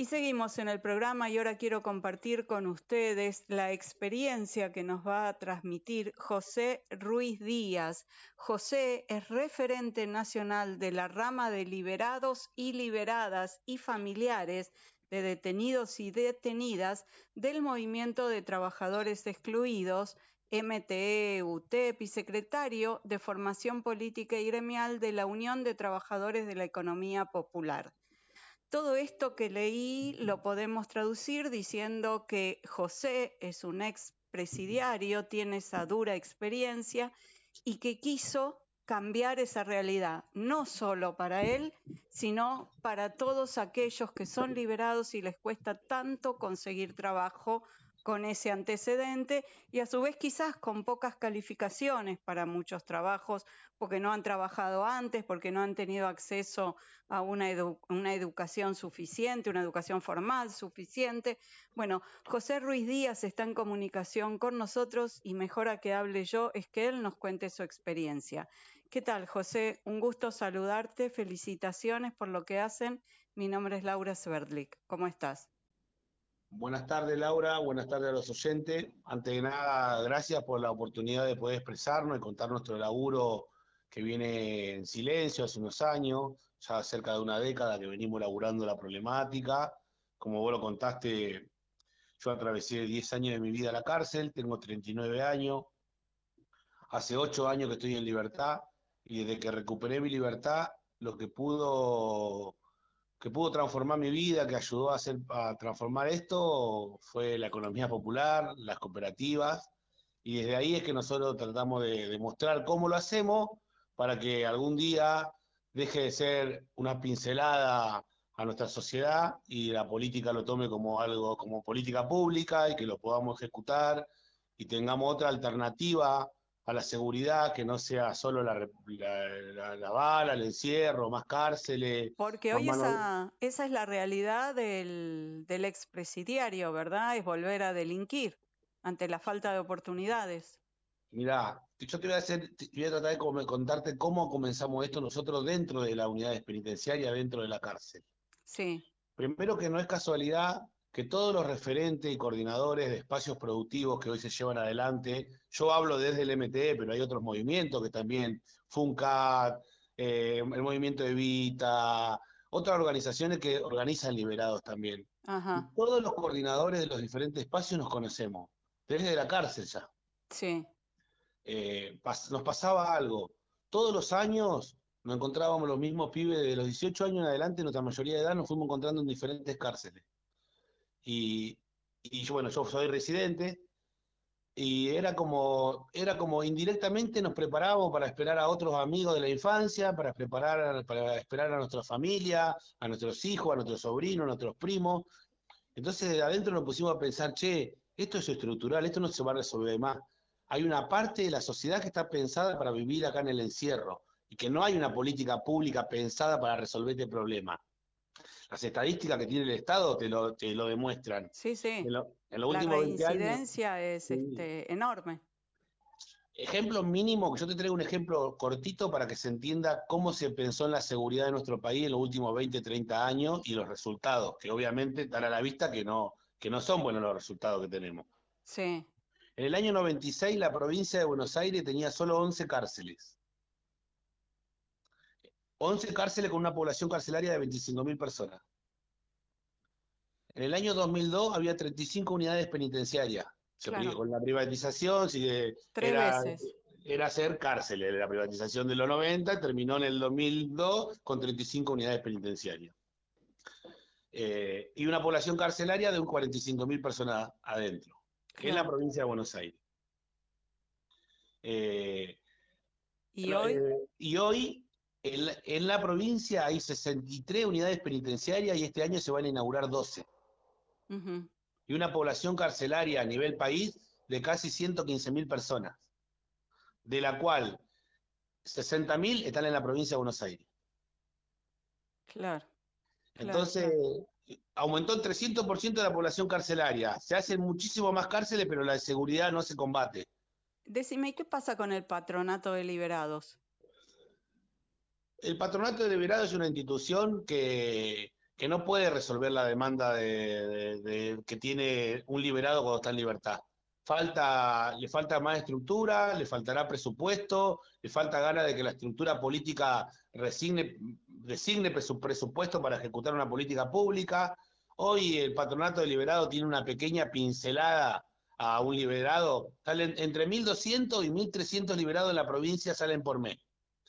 Y seguimos en el programa y ahora quiero compartir con ustedes la experiencia que nos va a transmitir José Ruiz Díaz. José es referente nacional de la rama de liberados y liberadas y familiares de detenidos y detenidas del Movimiento de Trabajadores Excluidos, MTE, UTEP y secretario de Formación Política y Gremial de la Unión de Trabajadores de la Economía Popular. Todo esto que leí lo podemos traducir diciendo que José es un ex presidiario, tiene esa dura experiencia y que quiso cambiar esa realidad, no solo para él, sino para todos aquellos que son liberados y les cuesta tanto conseguir trabajo con ese antecedente y a su vez quizás con pocas calificaciones para muchos trabajos porque no han trabajado antes, porque no han tenido acceso a una, educación suficiente, una educación formal suficiente. Bueno, José Ruiz Díaz está en comunicación con nosotros y mejor a que hable yo es que él nos cuente su experiencia. ¿Qué tal, José? Un gusto saludarte, felicitaciones por lo que hacen. Mi nombre es Laura Sverdlik. ¿Cómo estás? Buenas tardes, Laura. Buenas tardes a los oyentes. Antes de nada, gracias por la oportunidad de poder expresarnos y contar nuestro laburo que viene en silencio hace unos años, ya cerca de una década que venimos laburando la problemática. Como vos lo contaste, yo atravesé 10 años de mi vida a la cárcel, tengo 39 años, hace 8 años que estoy en libertad y desde que recuperé mi libertad, lo que pudo que pudo transformar mi vida, que ayudó a, hacer, a transformar esto, fue la economía popular, las cooperativas, y desde ahí es que nosotros tratamos de demostrar cómo lo hacemos para que algún día deje de ser una pincelada a nuestra sociedad y la política lo tome como algo, como política pública y que lo podamos ejecutar y tengamos otra alternativa a la seguridad que no sea solo la, la, bala, el encierro, más cárceles. Porque hoy esa, esa es la realidad del, del expresidiario, ¿verdad? Es volver a delinquir ante la falta de oportunidades. Mirá, yo te voy a hacer, voy a tratar de contarte cómo comenzamos esto nosotros dentro de la unidad penitenciaria, dentro de la cárcel. Sí. Primero que no es casualidad que todos los referentes y coordinadores de espacios productivos que hoy se llevan adelante, yo hablo desde el MTE, pero hay otros movimientos que también, FUNCAT, eh, el movimiento Evita, otras organizaciones que organizan liberados también. Todos los coordinadores de los diferentes espacios nos conocemos, desde la cárcel ya. Sí. Eh, nos pasaba algo. Todos los años nos encontrábamos los mismos pibes de los 18 años en adelante, nuestra mayoría de edad nos fuimos encontrando en diferentes cárceles. Y, y bueno, yo soy residente, y era como, era como indirectamente nos preparábamos para esperar a otros amigos de la infancia, para preparar, para esperar a nuestra familia, a nuestros hijos, a nuestros sobrinos, a nuestros primos. Entonces de adentro nos pusimos a pensar, che, esto es estructural, esto no se va a resolver más hay una parte de la sociedad que está pensada para vivir acá en el encierro y que no hay una política pública pensada para resolver este problema. Las estadísticas que tiene el Estado te lo, te lo demuestran. Sí, sí. En, lo, los la últimos incidencia es este, enorme. Ejemplo mínimo, que yo te traigo un ejemplo cortito para que se entienda cómo se pensó en la seguridad de nuestro país en los últimos 20, 30 años y los resultados, que obviamente están a la vista que no, que no son buenos los resultados que tenemos. Sí. En el año 96 la provincia de Buenos Aires tenía solo 11 cárceles. 11 cárceles con una población carcelaria de 25.000 personas. En el año 2002 había 35 unidades penitenciarias. Con la privatización, era, era hacer cárceles. La privatización de los 90 terminó en el 2002 con 35 unidades penitenciarias. Eh, y una población carcelaria de un 45.000 personas adentro en la provincia de Buenos Aires. Eh, ¿Y hoy? Eh, y hoy en la, provincia hay 63 unidades penitenciarias y este año se van a inaugurar 12. Y una población carcelaria a nivel país de casi 115.000 personas, de la cual 60.000 están en la provincia de Buenos Aires. Claro. Entonces, aumentó el 300% de la población carcelaria. Se hacen muchísimo más cárceles, pero la seguridad no se combate. Decime, ¿qué pasa con el patronato de liberados? El patronato de liberados es una institución que, que no puede resolver la demanda de, que tiene un liberado cuando está en libertad. Le falta más estructura, le faltará presupuesto, le falta ganas de que la estructura política resigne, designe presupuesto para ejecutar una política pública. Hoy el patronato de liberado tiene una pequeña pincelada a un liberado. Salen entre 1.200 y 1.300 liberados en la provincia salen por mes.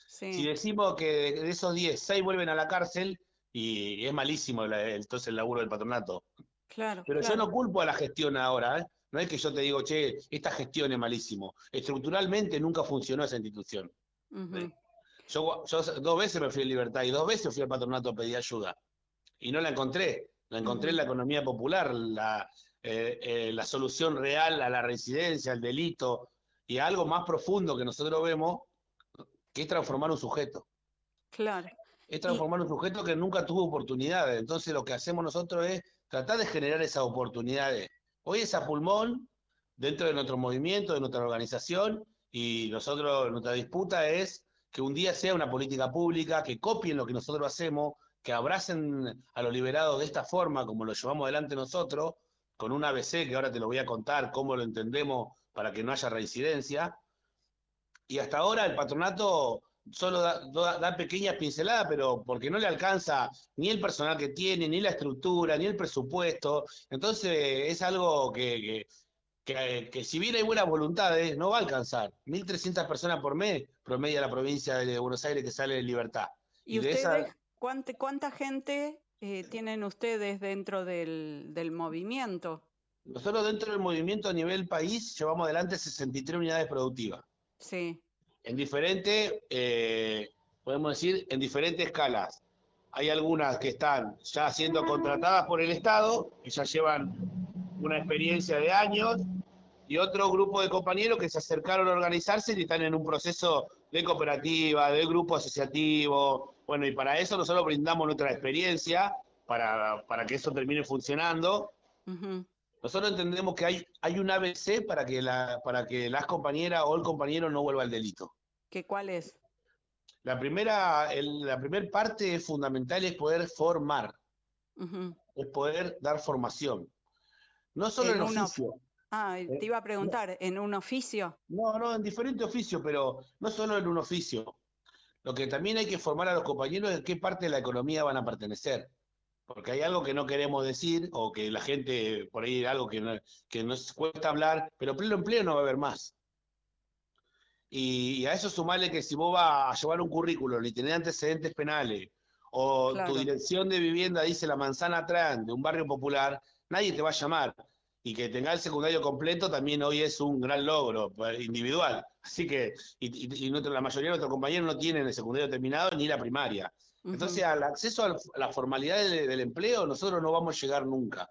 Si decimos que de esos 10, 6 vuelven a la cárcel, y es malísimo entonces el laburo del patronato. Claro. Pero yo no culpo a la gestión ahora, ¿eh? No es que yo te digo, che, esta gestión es malísimo. Estructuralmente nunca funcionó esa institución. yo, dos veces me fui a Libertad y dos veces fui al patronato a pedir ayuda. Y no la encontré. La encontré en la economía popular, la, eh, eh, la solución real a la residencia, al delito y a algo más profundo que nosotros vemos, que es transformar un sujeto. Claro es transformar un sujeto que nunca tuvo oportunidades. Entonces lo que hacemos nosotros es tratar de generar esas oportunidades. Hoy es a pulmón dentro de nuestro movimiento, de nuestra organización, y nosotros, nuestra disputa es que un día sea una política pública, que copien lo que nosotros hacemos, que abracen a los liberados de esta forma, como lo llevamos adelante nosotros, con un ABC que ahora te lo voy a contar, cómo lo entendemos para que no haya reincidencia. Y hasta ahora el patronato solo da, pequeñas pinceladas, pero porque no le alcanza ni el personal que tiene, ni la estructura, ni el presupuesto. Entonces es algo que, que, si bien hay buenas voluntades, no va a alcanzar. 1.300 personas por mes promedia la provincia de Buenos Aires que sale de libertad. ¿Y, ustedes, ¿cuánta, gente eh, tienen ustedes dentro del, del movimiento? Nosotros dentro del movimiento a nivel país llevamos adelante 63 unidades productivas. Sí en diferentes, eh, podemos decir, en diferentes escalas. Hay algunas que están ya siendo contratadas por el Estado, que ya llevan una experiencia de años, y otro grupo de compañeros que se acercaron a organizarse y están en un proceso de cooperativa, de grupo asociativo. Bueno, y para eso nosotros brindamos nuestra experiencia para, para que eso termine funcionando. Nosotros entendemos que hay, hay un ABC para que, la, para que las compañeras o el compañero no vuelva al delito. ¿Qué cuál es? La primera, la primera parte fundamental es poder formar, es poder dar formación. No solo en, oficio. Ah, te iba a preguntar, ¿en un oficio? No, no, en diferente oficio, pero no solo en un oficio. Lo que también hay que formar a los compañeros es qué parte de la economía van a pertenecer porque hay algo que no queremos decir o que la gente, por ahí algo que, que nos cuesta hablar, pero pleno empleo no va a haber más. Y, a eso sumarle que si vos vas a llevar un currículo y tenés antecedentes penales, o tu dirección de vivienda dice la manzana atrás de un barrio popular, nadie te va a llamar. Y que tenga el secundario completo también hoy es un gran logro pues, individual. Así que, y, y la mayoría de nuestros compañeros no tienen el secundario terminado ni la primaria. Entonces, al acceso a la formalidad del, empleo, nosotros no vamos a llegar nunca.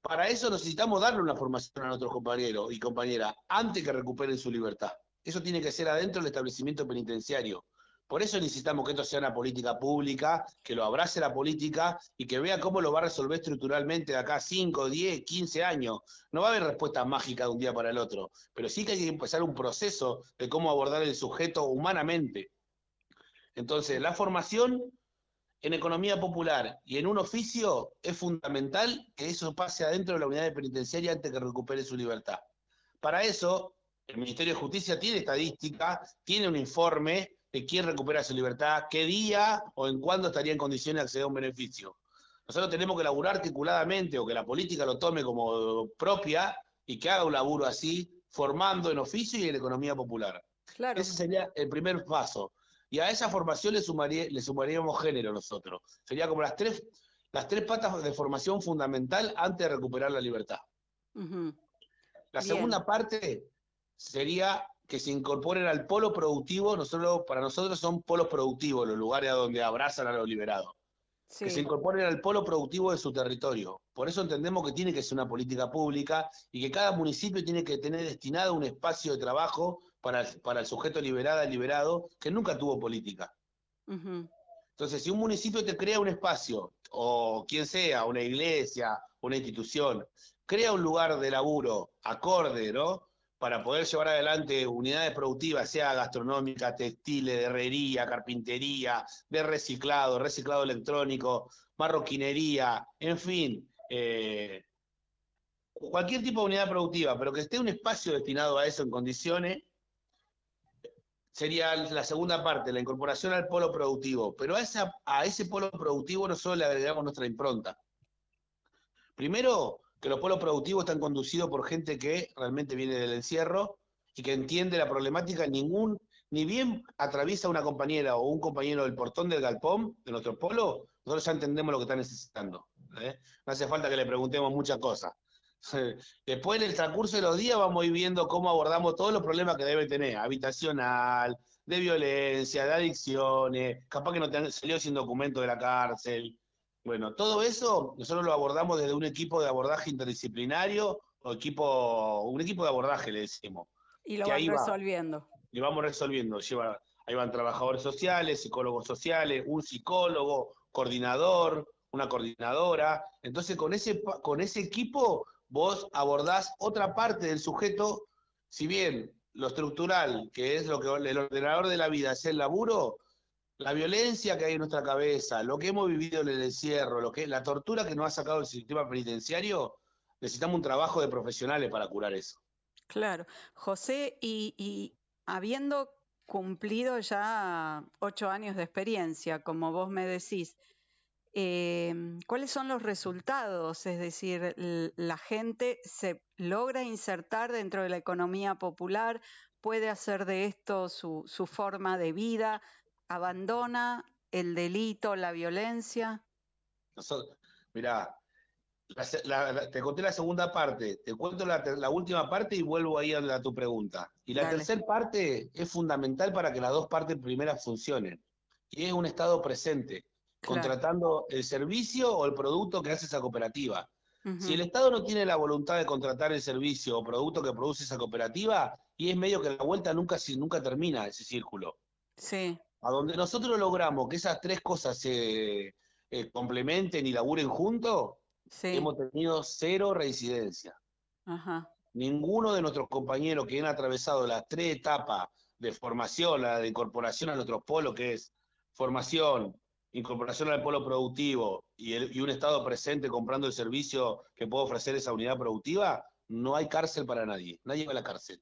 Para eso necesitamos darle una formación a nuestros compañeros y compañeras antes que recuperen su libertad. Eso tiene que ser adentro del establecimiento penitenciario. Por eso necesitamos que esto sea una política pública, que lo abrace la política y que vea cómo lo va a resolver estructuralmente de acá 5, 10, 15 años. No va a haber respuesta mágica de un día para el otro, pero sí que hay que empezar un proceso de cómo abordar el sujeto humanamente. Entonces, la formación en economía popular y en un oficio es fundamental que eso pase adentro de la unidad de penitenciaria antes que recupere su libertad. Para eso, el Ministerio de Justicia tiene estadística, tiene un informe de quién recupera su libertad, qué día o en cuándo estaría en condiciones de acceder a un beneficio. Nosotros tenemos que laburar articuladamente o que la política lo tome como propia y que haga un laburo así, formando en oficio y en economía popular. Claro. Ese sería el primer paso. Y a esa formación le, sumaría, le sumaríamos género nosotros. Sería como las tres, las tres patas de formación fundamental antes de recuperar la libertad. La segunda parte sería que se incorporen al polo productivo, nosotros, para nosotros son polos productivos los lugares a donde abrazan a los liberados. Que se incorporen al polo productivo de su territorio. Por eso entendemos que tiene que ser una política pública y que cada municipio tiene que tener destinado un espacio de trabajo para, el sujeto liberada, liberado, que nunca tuvo política. Entonces, si un municipio te crea un espacio, o quien sea, una iglesia, una institución, crea un lugar de laburo acorde, ¿no? Para poder llevar adelante unidades productivas, sea gastronómica, textiles, de herrería, carpintería, de reciclado, reciclado electrónico, marroquinería, en fin, eh, cualquier tipo de unidad productiva, pero que esté un espacio destinado a eso en condiciones, sería la segunda parte, la incorporación al polo productivo. Pero a, esa, a ese polo productivo nosotros le agregamos nuestra impronta. Primero, que los polos productivos están conducidos por gente que realmente viene del encierro y que entiende la problemática, ningún, ni bien atraviesa una compañera o un compañero del portón del galpón de nuestro polo, nosotros ya entendemos lo que está necesitando. ¿eh? No hace falta que le preguntemos muchas cosas. Después, en el transcurso de los días, vamos a ir viendo cómo abordamos todos los problemas que debe tener, habitacional, de violencia, de adicciones, capaz que no te salió sin documento de la cárcel. Bueno, todo eso nosotros lo abordamos desde un equipo de abordaje interdisciplinario o equipo, un equipo de abordaje, le decimos. Y lo van resolviendo. y vamos resolviendo. Lleva, ahí van trabajadores sociales, psicólogos sociales, un psicólogo, coordinador, una coordinadora. Entonces, con ese, con ese equipo vos abordás otra parte del sujeto, si bien lo estructural, que es lo que el ordenador de la vida es el laburo, la violencia que hay en nuestra cabeza, lo que hemos vivido en el encierro, lo que la tortura que nos ha sacado el sistema penitenciario, necesitamos un trabajo de profesionales para curar eso. Claro. José, y, y habiendo cumplido ya ocho años de experiencia, como vos me decís, Em, ¿Cuáles son los resultados? Es decir, la gente se logra insertar dentro de la economía popular, puede hacer de esto su, forma de vida, abandona el delito, la violencia. Mirá, te conté la segunda parte, te cuento la, última parte y vuelvo ahí a, tu pregunta. Y la tercera parte es fundamental para que las dos partes primeras funcionen. Y es un estado presente contratando el servicio o el producto que hace esa cooperativa. Si el Estado no tiene la voluntad de contratar el servicio o producto que produce esa cooperativa, y es medio que la vuelta nunca, nunca termina ese círculo. Sí. A donde nosotros logramos que esas tres cosas se eh, complementen y laburen juntos, hemos tenido cero reincidencia. Ninguno de nuestros compañeros que han atravesado las tres etapas de formación, la de incorporación a nuestros polos, que es formación, incorporación al polo productivo y, un Estado presente comprando el servicio que puede ofrecer esa unidad productiva, no hay cárcel para nadie, nadie va a la cárcel.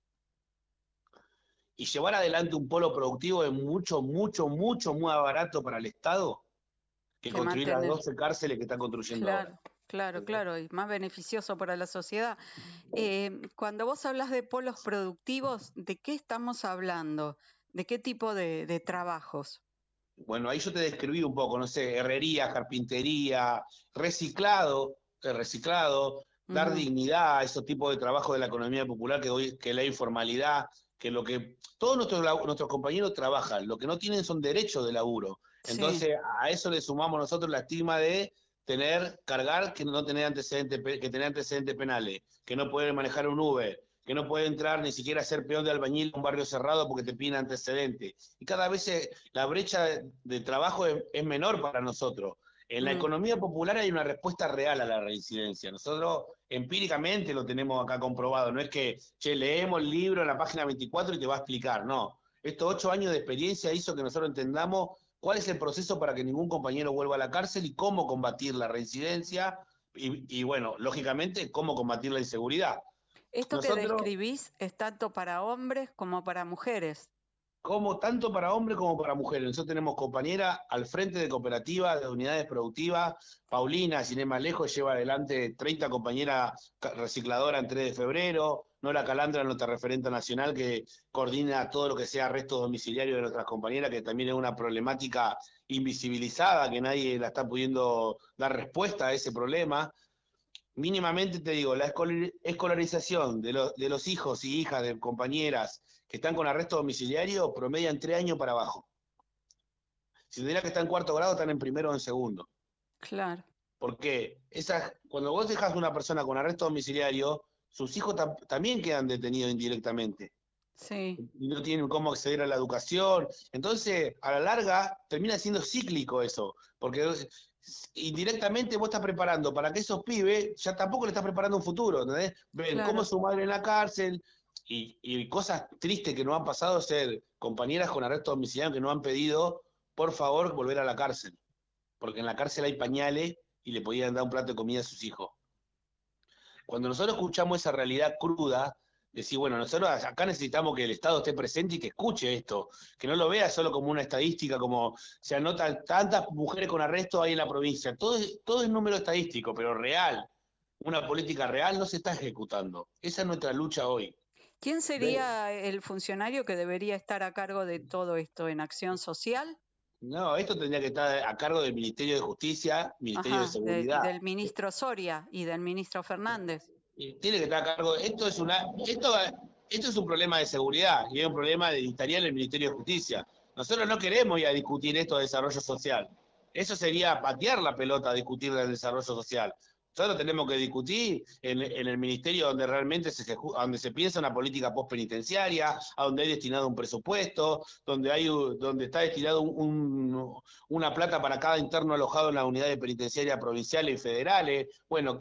Y llevar adelante un polo productivo es mucho, mucho, mucho más barato para el Estado que, construir las 12 cárceles que están construyendo claro, ahora. Claro, claro, y más beneficioso para la sociedad. Eh, cuando vos hablas de polos productivos, ¿de qué estamos hablando? ¿De qué tipo de trabajos? Bueno, ahí yo te describí un poco, no sé, herrería, carpintería, reciclado, eh, reciclado, dar dignidad a esos tipos de trabajo de la economía popular que hoy, que la informalidad, que lo que todos nuestros, nuestros compañeros trabajan, lo que no tienen son derechos de laburo. Entonces, a eso le sumamos nosotros la estigma de tener, cargar que no tener antecedentes, que tener antecedentes penales, que no pueden manejar un Uber, que no puede entrar ni siquiera a ser peón de albañil en un barrio cerrado porque te piden antecedentes. Y cada vez eh, la brecha de, trabajo es, menor para nosotros. En la mm. economía popular hay una respuesta real a la reincidencia. Nosotros empíricamente lo tenemos acá comprobado. No es que, che, leemos el libro en la página 24 y te va a explicar. No. Estos ocho años de experiencia hizo que nosotros entendamos cuál es el proceso para que ningún compañero vuelva a la cárcel y cómo combatir la reincidencia y bueno, lógicamente, cómo combatir la inseguridad. Esto que describís es tanto para hombres como para mujeres. Como tanto para hombres como para mujeres. Nosotros tenemos compañera al frente de cooperativas, de unidades productivas. Paulina, sin ir más lejos, lleva adelante 30 compañeras recicladoras en 3 de febrero. Nora Calandra, nuestra referente nacional, que coordina todo lo que sea arresto domiciliario de nuestras compañeras, que también es una problemática invisibilizada, que nadie la está pudiendo dar respuesta a ese problema mínimamente te digo, la escolarización de, los hijos y hijas de compañeras que están con arresto domiciliario promedian tres años para abajo. Si tendría que estar en cuarto grado, están en primero o en segundo. Claro. Porque esas, cuando vos dejas a una persona con arresto domiciliario, sus hijos también quedan detenidos indirectamente. Sí. Y no tienen cómo acceder a la educación. Entonces, a la larga, termina siendo cíclico eso. Porque indirectamente vos estás preparando para que esos pibes ya tampoco le estás preparando un futuro, ¿entendés? Ven cómo su madre en la cárcel y, cosas tristes que no han pasado ser compañeras con arresto domiciliario que no han pedido, por favor, volver a la cárcel. porque en la cárcel hay pañales y le podían dar un plato de comida a sus hijos. Cuando nosotros escuchamos esa realidad cruda, decir, bueno, nosotros acá necesitamos que el Estado esté presente y que escuche esto, que no lo vea solo como una estadística, como se anotan tantas mujeres con arresto ahí en la provincia. Todo es, todo es número estadístico, pero real. Una política real no se está ejecutando. Esa es nuestra lucha hoy. ¿Quién sería el funcionario que debería estar a cargo de todo esto en acción social? No, esto tendría que estar a cargo del Ministerio de Justicia, Ministerio de Seguridad. del ministro Soria y del ministro Fernández. Tiene que estar a cargo. Esto es una, esto, esto es un problema de seguridad y es un problema de estaría en el Ministerio de Justicia. Nosotros no queremos ir a discutir esto de desarrollo social. Eso sería patear la pelota a discutir del desarrollo social. Nosotros tenemos que discutir en, el ministerio donde realmente se, donde se piensa una política postpenitenciaria, a donde hay destinado un presupuesto, donde hay donde está destinado una plata para cada interno alojado en las unidades penitenciarias provinciales y federales. Bueno,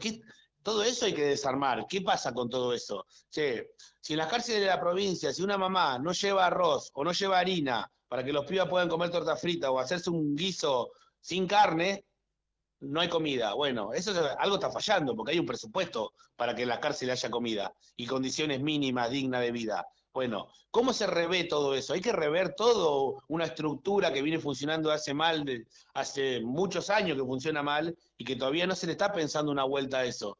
todo eso hay que desarmar. ¿Qué pasa con todo eso? si en las cárceles de la provincia, si una mamá no lleva arroz o no lleva harina para que los pibas puedan comer torta frita o hacerse un guiso sin carne, no hay comida. Bueno, eso es, algo está fallando, porque hay un presupuesto para que en la cárcel haya comida y condiciones mínimas dignas de vida. Bueno, ¿cómo se revé todo eso? Hay que rever todo una estructura que viene funcionando hace mal, hace muchos años que funciona mal y que todavía no se le está pensando una vuelta a eso.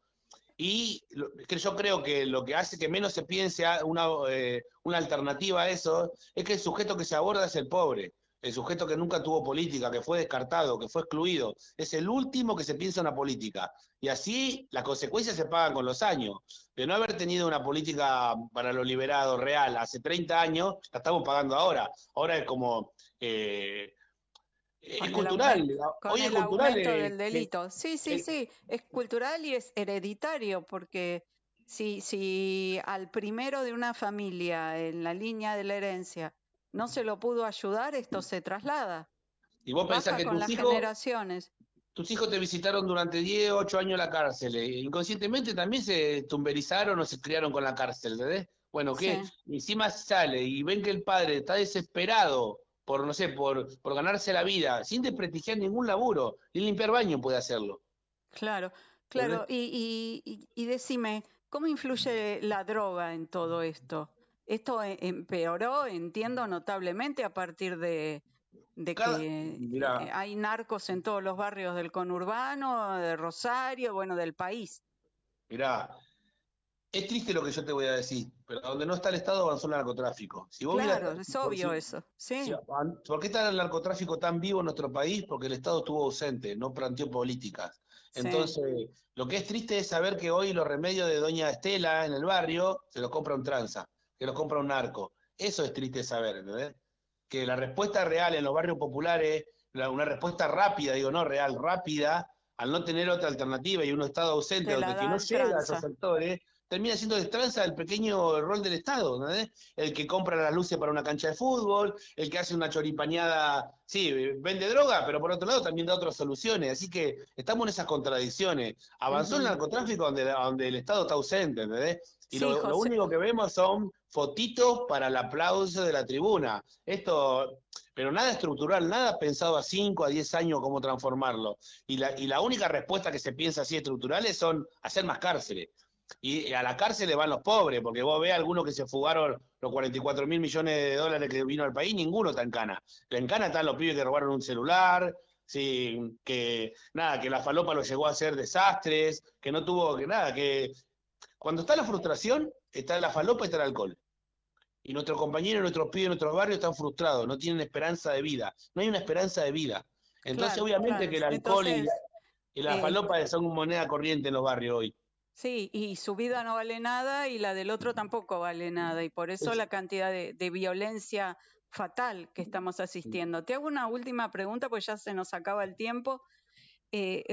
Y yo creo que lo que hace que menos se piense una, eh, una alternativa a eso es que el sujeto que se aborda es el pobre el sujeto que nunca tuvo política, que fue descartado, que fue excluido, es el último que se piensa en la política. Y así las consecuencias se pagan con los años. De no haber tenido una política para los liberados real hace 30 años, la estamos pagando ahora. Ahora es como... Eh, es cultural. Hoy es cultural. del delito. sí, sí, sí. Es cultural y es hereditario, porque si, si al primero de una familia en la línea de la herencia no se lo pudo ayudar, esto se traslada. Y vos pensás que tus hijos, generaciones. tus hijos te visitaron durante 10, 8 años la cárcel. E inconscientemente también se tumberizaron o se criaron con la cárcel, ¿verdad? Bueno, que encima sale y ven que el padre está desesperado por, no sé, por, por ganarse la vida, sin desprestigiar ningún laburo, ni limpiar baño puede hacerlo. Claro, claro. Y, y, y decime, ¿cómo influye la droga en todo esto? Esto e, empeoró, entiendo, notablemente a partir de, que eh, hay narcos en todos los barrios del conurbano, de Rosario, bueno, del país. Mirá, es triste lo que yo te voy a decir, pero donde no está el Estado avanzó el narcotráfico. claro, es obvio eso. ¿sí? ¿Por qué está el narcotráfico tan vivo en nuestro país? Porque el Estado estuvo ausente, no planteó políticas. Entonces, lo que es triste es saber que hoy los remedios de Doña Estela en el barrio se los compra un tranza que los compra un narco. Eso es triste saber, ¿entendés? Que la respuesta real en los barrios populares, una respuesta rápida, digo, no real, rápida, al no tener otra alternativa y un Estado ausente donde que no llega a esos sectores, termina siendo destranza el pequeño rol del Estado, ¿no? El que compra las luces para una cancha de fútbol, el que hace una choripañada, sí, vende droga, pero por otro lado también da otras soluciones. Así que estamos en esas contradicciones. Avanzó el narcotráfico donde, donde el Estado está ausente, ¿entendés? Y lo, único que vemos son fotitos para el aplauso de la tribuna. Esto, pero nada estructural, nada pensado a 5, a 10 años cómo transformarlo. Y la, y la única respuesta que se piensa así estructurales son hacer más cárceles. Y a la cárcel le van los pobres, porque vos ves algunos que se fugaron los 44 mil millones de dólares que vino al país, ninguno está en cana. En cana están los pibes que robaron un celular, sí, que nada, que la falopa lo llegó a hacer desastres, que no tuvo que nada, que cuando está la frustración, está la falopa y está el alcohol. Y nuestros compañeros, nuestros pibes, nuestros barrios están frustrados, no tienen esperanza de vida. No hay una esperanza de vida. Entonces, obviamente que el alcohol y, la, eh, falopa son moneda corriente en los barrios hoy. Sí, y su vida no vale nada y la del otro tampoco vale nada. Y por eso la cantidad de, violencia fatal que estamos asistiendo. Te hago una última pregunta, pues ya se nos acaba el tiempo. Eh,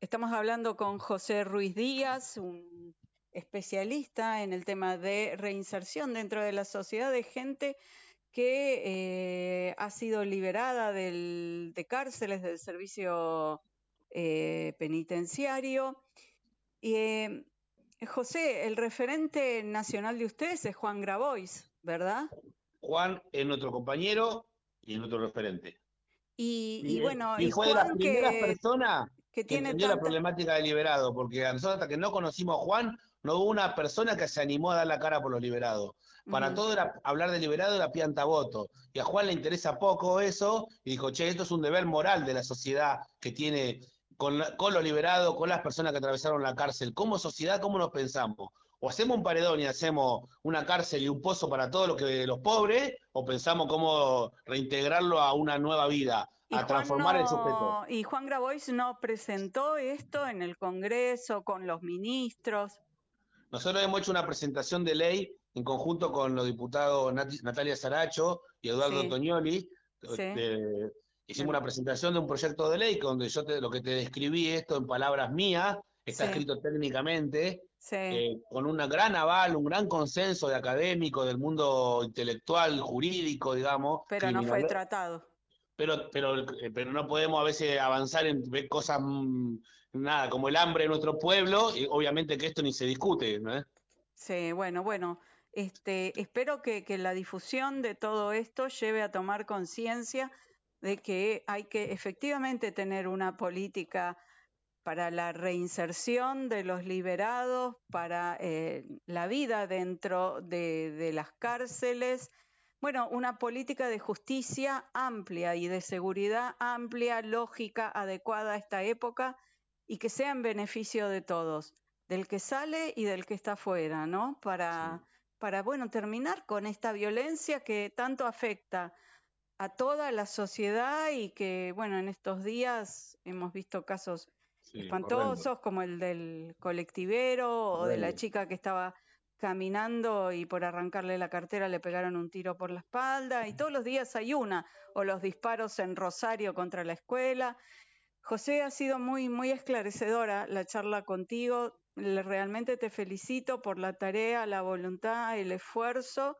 estamos hablando con José Ruiz Díaz, un especialista en el tema de reinserción dentro de la sociedad de gente que eh, ha sido liberada del, de cárceles del servicio eh, penitenciario eh, José, el referente nacional de ustedes es Juan Grabois, ¿verdad? Juan es nuestro compañero y es nuestro referente. Y, bueno, y, fue de las primeras personas que, tiene entendió la problemática del liberado, porque a nosotros hasta que no conocimos a Juan, no hubo una persona que se animó a dar la cara por los liberados. Para todo era hablar de liberado era pianta voto. Y a Juan le interesa poco eso, y dijo, che, esto es un deber moral de la sociedad que tiene con, con los liberados, con las personas que atravesaron la cárcel. Como sociedad, ¿cómo nos pensamos? o hacemos un paredón y hacemos una cárcel y un pozo para todos los, que, los pobres, o pensamos cómo reintegrarlo a una nueva vida, a transformar el sujeto. ¿Y Juan Grabois no presentó esto en el Congreso con los ministros? Nosotros hemos hecho una presentación de ley en conjunto con los diputados Natalia Saracho y Eduardo Antonioli. Hicimos una presentación de un proyecto de ley donde yo lo que te describí esto en palabras mías, está escrito técnicamente, eh, con un gran aval, un gran consenso de académicos, del mundo intelectual, jurídico, digamos. Pero no fue tratado. Pero, pero, eh, pero no podemos a veces avanzar en cosas, mm, nada, como el hambre en nuestro pueblo, y obviamente que esto ni se discute, ¿no? Sí, bueno, bueno. Este, espero que, que la difusión de todo esto lleve a tomar conciencia de que hay que efectivamente tener una política para la reinserción de los liberados, para eh, la vida dentro de, las cárceles. Bueno, una política de justicia amplia y de seguridad amplia, lógica, adecuada a esta época y que sea en beneficio de todos, del que sale y del que está fuera, ¿no? Para, para bueno, terminar con esta violencia que tanto afecta a toda la sociedad y que, bueno, en estos días hemos visto casos espantosos, como el del colectivero o de la chica que estaba caminando y por arrancarle la cartera le pegaron un tiro por la espalda y todos los días hay una, o los disparos en Rosario contra la escuela. José, ha sido muy, muy esclarecedora la charla contigo. Realmente te felicito por la tarea, la voluntad, el esfuerzo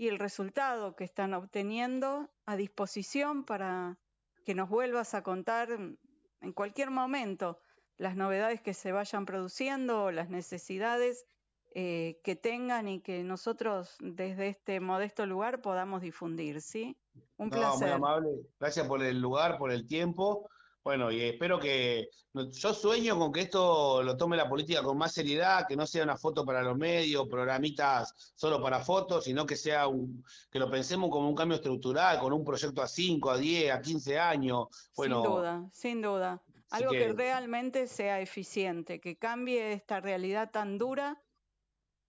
y el resultado que están obteniendo a disposición para que nos vuelvas a contar en cualquier momento las novedades que se vayan produciendo o las necesidades eh, que tengan y que nosotros desde este modesto lugar podamos difundir, ¿sí? Un placer. Muy amable. Gracias por el lugar, por el tiempo. Bueno, y espero que yo sueño con que esto lo tome la política con más seriedad, que no sea una foto para los medios, programitas solo para fotos, sino que sea un, que lo pensemos como un cambio estructural, con un proyecto a 5, a 10, a 15 años. Bueno, sin duda, sin duda. Algo que... realmente sea eficiente, que cambie esta realidad tan dura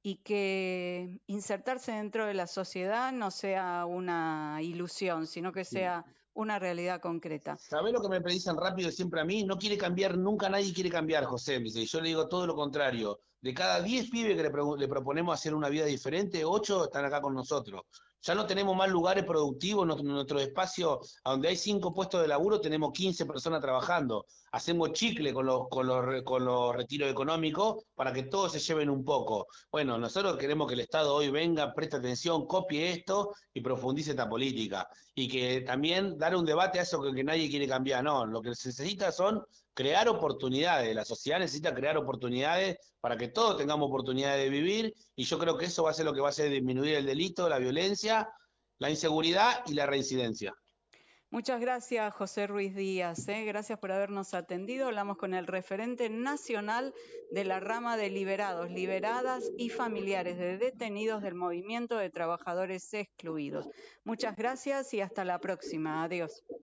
y que insertarse dentro de la sociedad no sea una ilusión, sino que sea una realidad concreta. ¿Sabés lo que me predicen rápido siempre a mí? No quiere cambiar, nunca nadie quiere cambiar, José. Y yo le digo todo lo contrario. De cada 10 pibes que le, le, proponemos hacer una vida diferente, 8 están acá con nosotros. Ya no tenemos más lugares productivos, en nuestro espacio, donde hay cinco puestos de laburo, tenemos 15 personas trabajando. Hacemos chicle con los, con los, con los retiros económicos para que todos se lleven un poco. Bueno, nosotros queremos que el Estado hoy venga, preste atención, copie esto y profundice esta política. Y que también dar un debate a eso que, que nadie quiere cambiar. No, lo que se necesita son crear oportunidades. La sociedad necesita crear oportunidades para que todos tengamos oportunidades de vivir y yo creo que eso va a ser lo que va a hacer disminuir el delito, la violencia, la inseguridad y la reincidencia. Muchas gracias, José Ruiz Díaz. ¿eh? Gracias por habernos atendido. Hablamos con el referente nacional de la rama de liberados, liberadas y familiares de detenidos del movimiento de trabajadores excluidos. Muchas gracias y hasta la próxima. Adiós.